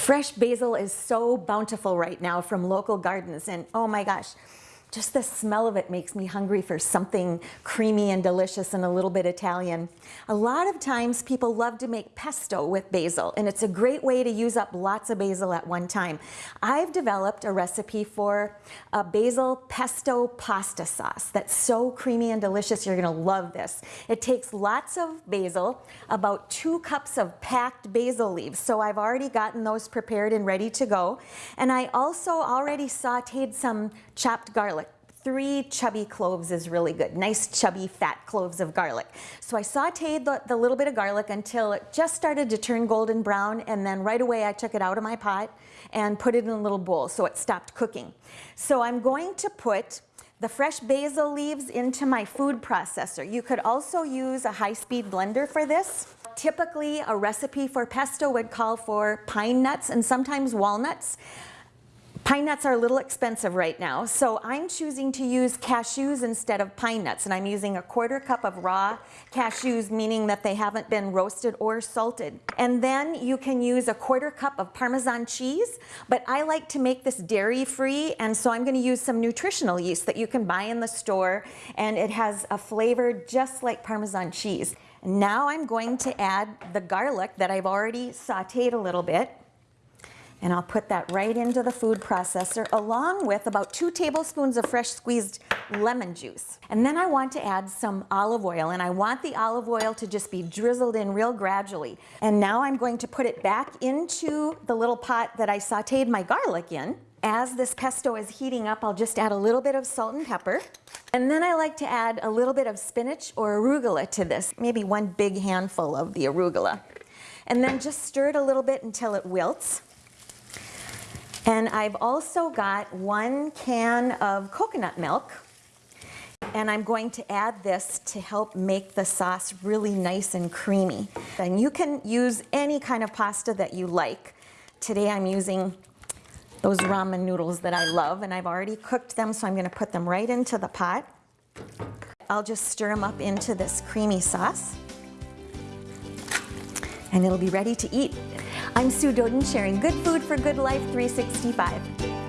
Fresh basil is so bountiful right now from local gardens and oh my gosh, just the smell of it makes me hungry for something creamy and delicious and a little bit Italian. A lot of times people love to make pesto with basil and it's a great way to use up lots of basil at one time. I've developed a recipe for a basil pesto pasta sauce that's so creamy and delicious. You're gonna love this. It takes lots of basil, about two cups of packed basil leaves. So I've already gotten those prepared and ready to go. And I also already sauteed some chopped garlic three chubby cloves is really good. Nice chubby fat cloves of garlic. So I sauteed the, the, little bit of garlic until it just started to turn golden brown and then right away I took it out of my pot and put it in a little bowl so it stopped cooking. So I'm going to put the fresh basil leaves into my food processor. You could also use a high-speed blender for this. Typically, a recipe for pesto would call for pine nuts and sometimes walnuts. Pine nuts are a little expensive right now, so I'm choosing to use cashews instead of pine nuts, and I'm using a quarter cup of raw cashews, meaning that they haven't been roasted or salted. And then you can use a quarter cup of Parmesan cheese, but I like to make this dairy-free, and so I'm gonna use some nutritional yeast that you can buy in the store, and it has a flavor just like Parmesan cheese. Now I'm going to add the garlic that I've already sauteed a little bit. And I'll put that right into the food processor along with about two tablespoons of fresh squeezed lemon juice. And then I want to add some olive oil and I want the olive oil to just be drizzled in real gradually. And now I'm going to put it back into the little pot that I sauteed my garlic in. As this pesto is heating up, I'll just add a little bit of salt and pepper. And then I like to add a little bit of spinach or arugula to this, maybe one big handful of the arugula. And then just stir it a little bit until it wilts. And I've also got one can of coconut milk and I'm going to add this to help make the sauce really nice and creamy. And you can use any kind of pasta that you like. Today I'm using those ramen noodles that I love and I've already cooked them so I'm going to put them right into the pot. I'll just stir them up into this creamy sauce and it'll be ready to eat. I'm Sue Doden sharing Good Food for Good Life 365.